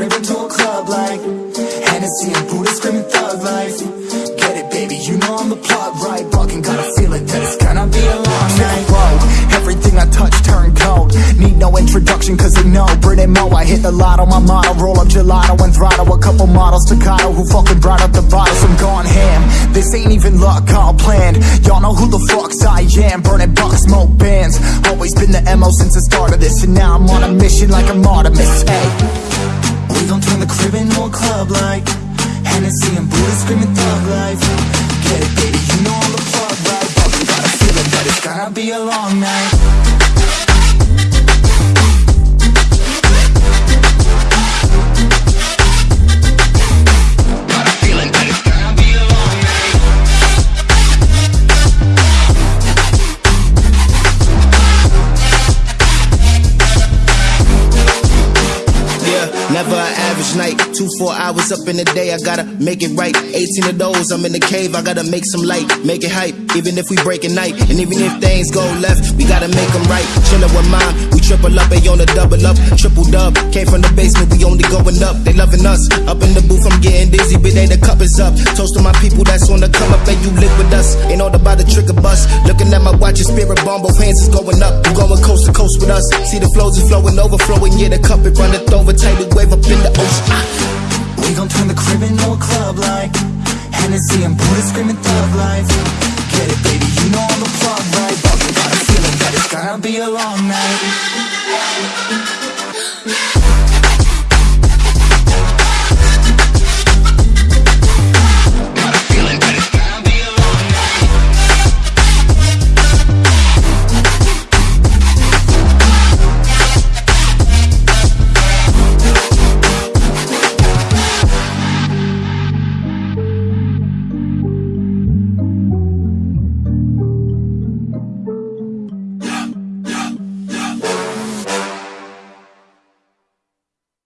creeping to a club like Hennessy and Buddha screaming thug life. Get it baby, you know I'm the plot right? Walking got a feeling that it's gonna be a long night. Road. everything I touch turn cold. Need no introduction cause they know. Brit and Mo, I hit the lotto, my motto Roll up gelato and throttle, a couple models Staccato who fucking brought up the bottle? I'm gone ham, this ain't even luck, all planned. Y'all know who the fucks I am. Burning bucks, smoke bands. Always been the MO since the start of this. And now I'm on a mission like I'm Artemis, hey. We gon' turn the crib into a club like Hennessy and Buddha screaming thug life Get it, baby, you know I'm the plug, right? But we got a feeling that it's gonna be a long night never an average night. Two, four hours up in the day, I gotta make it right. 18 of those, I'm in the cave, I gotta make some light, make it hype. Even if we break at night, and even if things go left, we gotta make them right. Chillin' with mine, we triple up, they on the double up, triple dub. Came from the basement, we only going up, they loving us. Up in the booth, I'm getting dizzy, but they the cup is up. Toast to my people that's on the come up, and you live with us. Ain't all about the trick of bus. Looking at my watch, your spirit bomb, both hands is going up. You going coast to coast with us. See the flows is flowing, overflowing, yeah, the cup it runneth over, tidal wave up in the ocean. Ah. We gon' turn the crib into a club like Hennessy and Buddha screaming thug life Get it, baby, you know I'm the plug, right? But we got a feeling that it's gonna be a long night